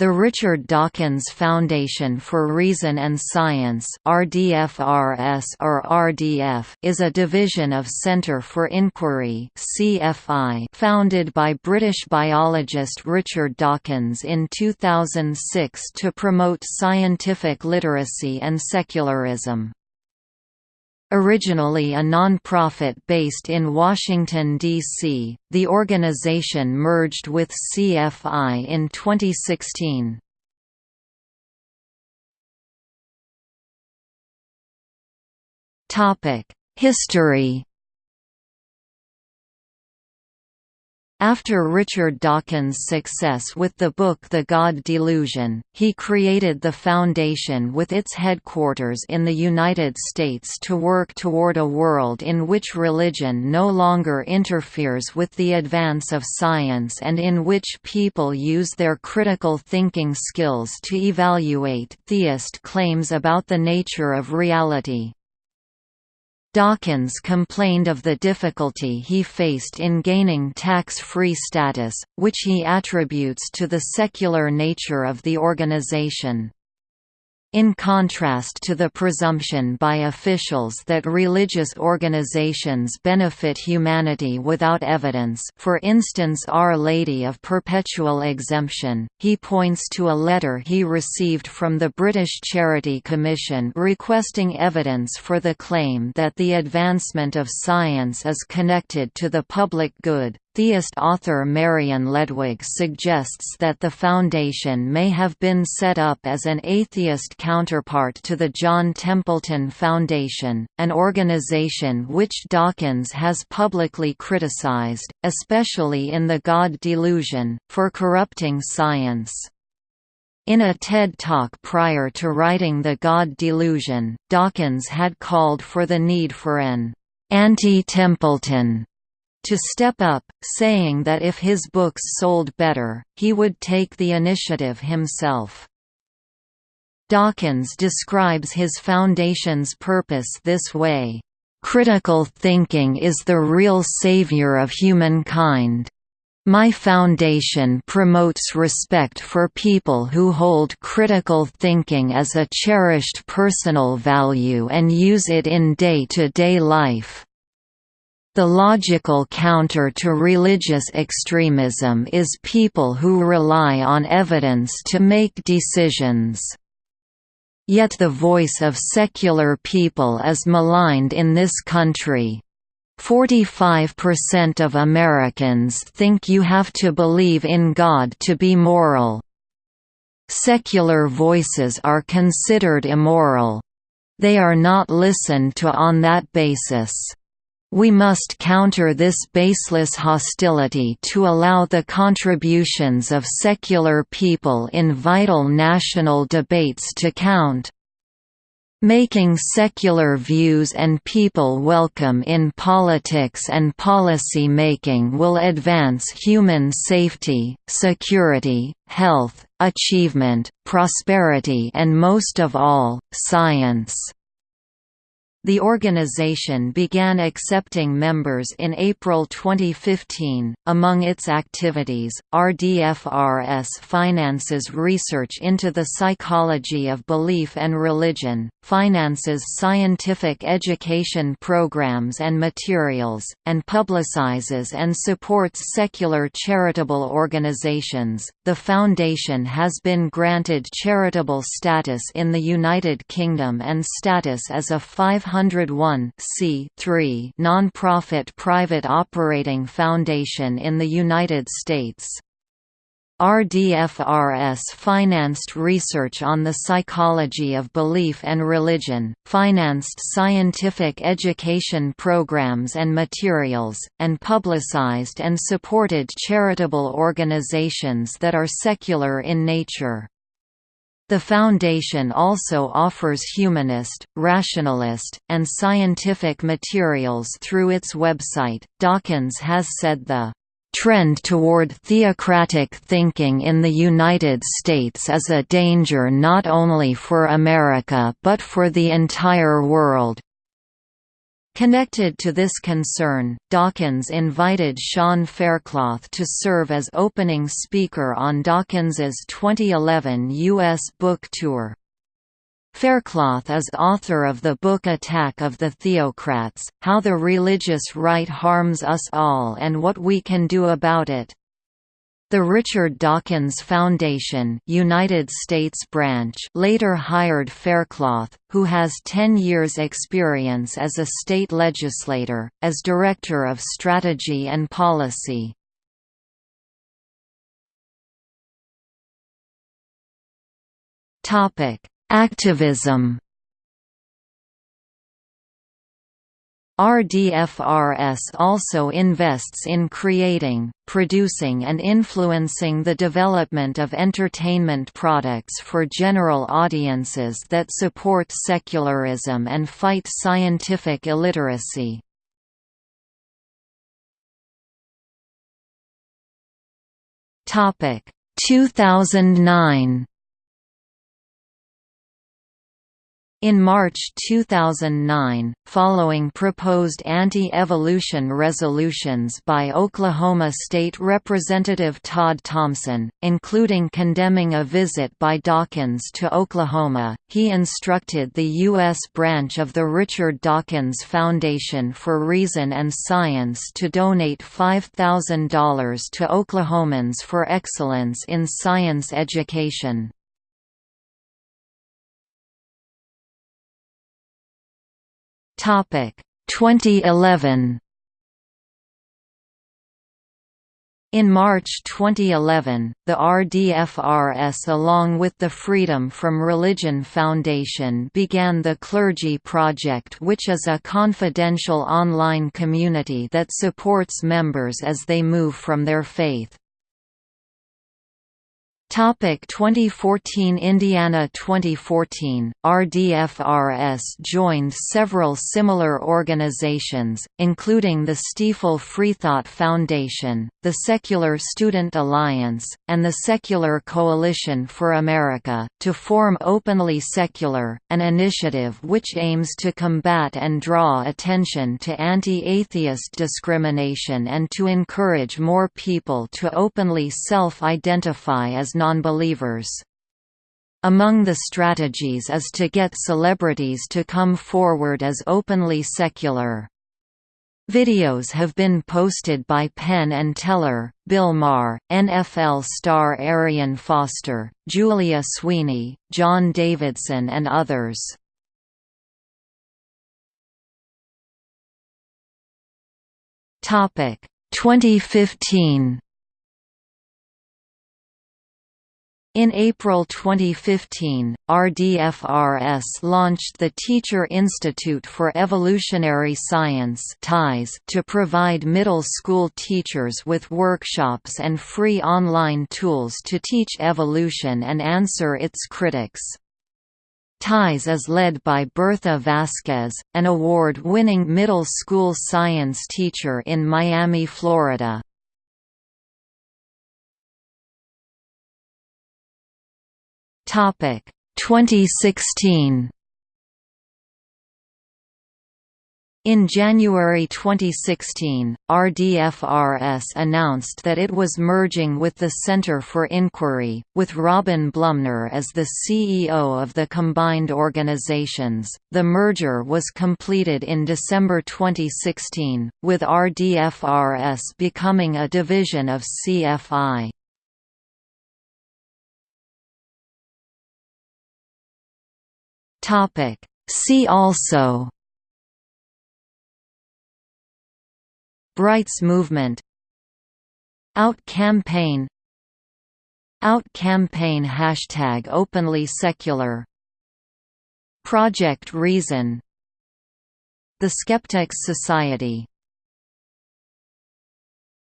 The Richard Dawkins Foundation for Reason and Science RDFRS or RDF is a division of Centre for Inquiry CFI founded by British biologist Richard Dawkins in 2006 to promote scientific literacy and secularism. Originally a non-profit based in Washington, D.C., the organization merged with CFI in 2016. History After Richard Dawkins' success with the book The God Delusion, he created the Foundation with its headquarters in the United States to work toward a world in which religion no longer interferes with the advance of science and in which people use their critical thinking skills to evaluate theist claims about the nature of reality. Dawkins complained of the difficulty he faced in gaining tax-free status, which he attributes to the secular nature of the organization. In contrast to the presumption by officials that religious organizations benefit humanity without evidence for instance Our Lady of Perpetual Exemption, he points to a letter he received from the British Charity Commission requesting evidence for the claim that the advancement of science is connected to the public good. Theist author Marian Ledwig suggests that the Foundation may have been set up as an atheist counterpart to the John Templeton Foundation, an organization which Dawkins has publicly criticized, especially in The God Delusion, for corrupting science. In a TED Talk prior to writing The God Delusion, Dawkins had called for the need for an anti-Templeton to step up, saying that if his books sold better, he would take the initiative himself. Dawkins describes his foundation's purpose this way, "...critical thinking is the real savior of humankind. My foundation promotes respect for people who hold critical thinking as a cherished personal value and use it in day-to-day -day life." The logical counter to religious extremism is people who rely on evidence to make decisions. Yet the voice of secular people is maligned in this country. 45% of Americans think you have to believe in God to be moral. Secular voices are considered immoral. They are not listened to on that basis. We must counter this baseless hostility to allow the contributions of secular people in vital national debates to count. Making secular views and people welcome in politics and policy making will advance human safety, security, health, achievement, prosperity and most of all, science. The organization began accepting members in April 2015. Among its activities, RDFRS finances research into the psychology of belief and religion, finances scientific education programs and materials, and publicizes and supports secular charitable organizations. The foundation has been granted charitable status in the United Kingdom and status as a 500 101 non-profit private operating foundation in the United States. RDFRS financed research on the psychology of belief and religion, financed scientific education programs and materials, and publicized and supported charitable organizations that are secular in nature. The Foundation also offers humanist, rationalist, and scientific materials through its website. Dawkins has said the trend toward theocratic thinking in the United States is a danger not only for America but for the entire world. Connected to this concern, Dawkins invited Sean Faircloth to serve as opening speaker on Dawkins's 2011 U.S. book tour. Faircloth is author of the book Attack of the Theocrats, How the Religious Right Harms Us All and What We Can Do About It. The Richard Dawkins Foundation United States branch later hired Faircloth, who has 10 years experience as a state legislator, as Director of Strategy and Policy. Activism RDFRS also invests in creating, producing and influencing the development of entertainment products for general audiences that support secularism and fight scientific illiteracy. Topic 2009 In March 2009, following proposed anti-evolution resolutions by Oklahoma State Representative Todd Thomsen, including condemning a visit by Dawkins to Oklahoma, he instructed the U.S. branch of the Richard Dawkins Foundation for Reason and Science to donate $5,000 to Oklahomans for excellence in science education. Topic 2011 In March 2011, the RDFRS along with the Freedom from Religion Foundation began the Clergy Project which is a confidential online community that supports members as they move from their faith. Topic 2014 Indiana 2014 RDFRS joined several similar organizations including the Stiefel Freethought Foundation, the Secular Student Alliance, and the Secular Coalition for America to form Openly Secular, an initiative which aims to combat and draw attention to anti-atheist discrimination and to encourage more people to openly self-identify as nonbelievers. Among the strategies is to get celebrities to come forward as openly secular. Videos have been posted by Penn and Teller, Bill Maher, NFL star Arian Foster, Julia Sweeney, John Davidson and others. Topic 2015 In April 2015, RDFRS launched the Teacher Institute for Evolutionary Science to provide middle school teachers with workshops and free online tools to teach evolution and answer its critics. TIES is led by Bertha Vasquez, an award-winning middle school science teacher in Miami, Florida. Topic 2016 In January 2016, RDFRS announced that it was merging with the Center for Inquiry, with Robyn Blumner as the CEO of the combined organizations. The merger was completed in December 2016, with RDFRS becoming a division of CFI. Topic. See also Brights movement Out campaign Out campaign Hashtag openly secular Project Reason The Skeptics Society